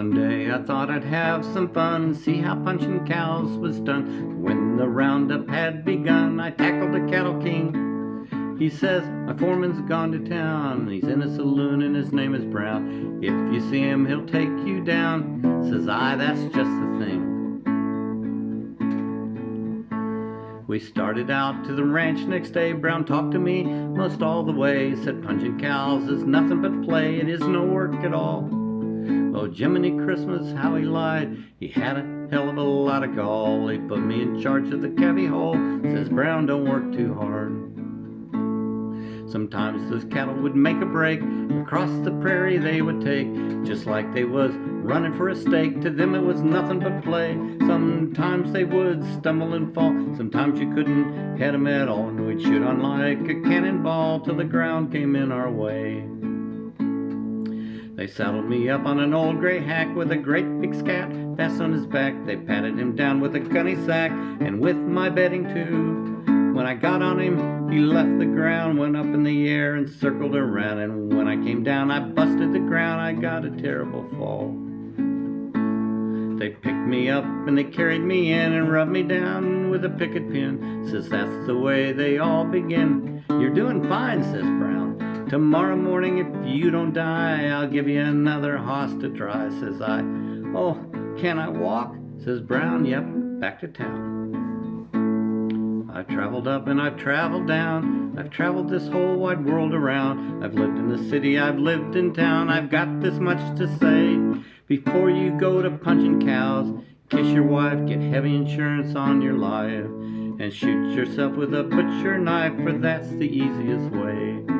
One day I thought I'd have some fun, see how punching cows was done. When the roundup had begun, I tackled the cattle king. He says, my foreman's gone to town, he's in a saloon and his name is Brown. If you see him, he'll take you down. Says I, that's just the thing. We started out to the ranch next day. Brown talked to me most all the way. Said punching cows is nothing but play. It is no work at all. Oh, Jiminy Christmas, how he lied. He had a hell of a lot of gall. He put me in charge of the cavy hole. Says Brown, don't work too hard. Sometimes those cattle would make a break. Across the prairie they would take. Just like they was running for a stake. To them it was nothing but play. Sometimes they would stumble and fall. Sometimes you couldn't head 'em at all. And we'd shoot on like a cannonball till the ground came in our way. They saddled me up on an old gray hack with a great big scat fast on his back. They patted him down with a gunny sack and with my bedding too. When I got on him, he left the ground, went up in the air and circled around. And when I came down, I busted the ground. I got a terrible fall. They picked me up and they carried me in and rubbed me down with a picket pin. Says that's the way they all begin. You're doing fine, says Brown. Tomorrow morning, if you don't die, I'll give you another hoss to try, says I. Oh, can I walk? says Brown. Yep, back to town. I've traveled up and I've traveled down. I've traveled this whole wide world around. I've lived in the city, I've lived in town. I've got this much to say. Before you go to punching cows, kiss your wife, get heavy insurance on your life, and shoot yourself with a butcher knife, for that's the easiest way.